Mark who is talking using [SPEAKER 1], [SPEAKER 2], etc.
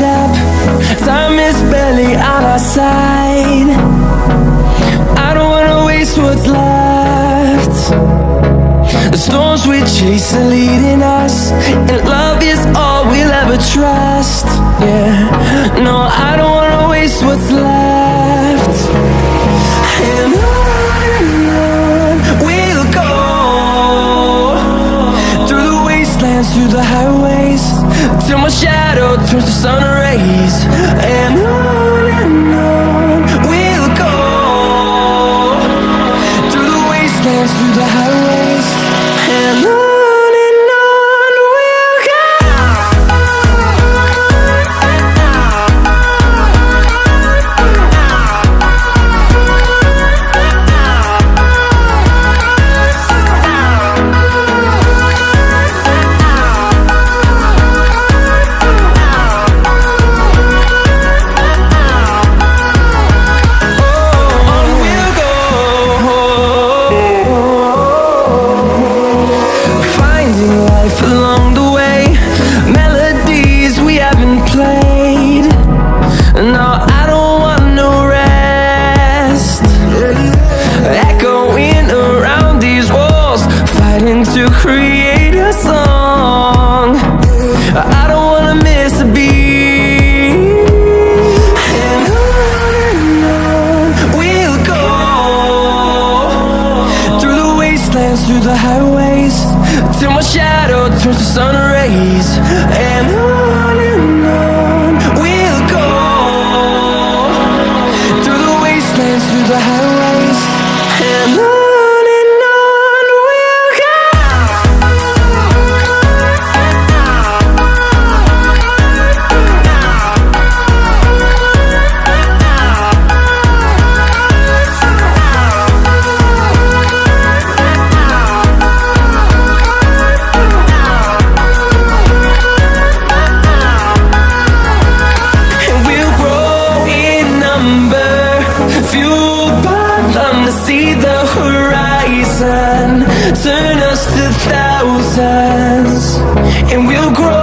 [SPEAKER 1] it up. Time is barely on our side. I don't wanna waste what's left. The storms we chase are leading us And love is all we'll ever trust. Yeah, no, I don't wanna waste what's left. Wastelands, through the highways. Till my shadow turns to sun rays. And on create a song. I don't wanna miss a beat. And on and on we'll go. Through the wastelands, through the highways Till my shadow turns to sun rays. And on Turn us to thousands And we'll grow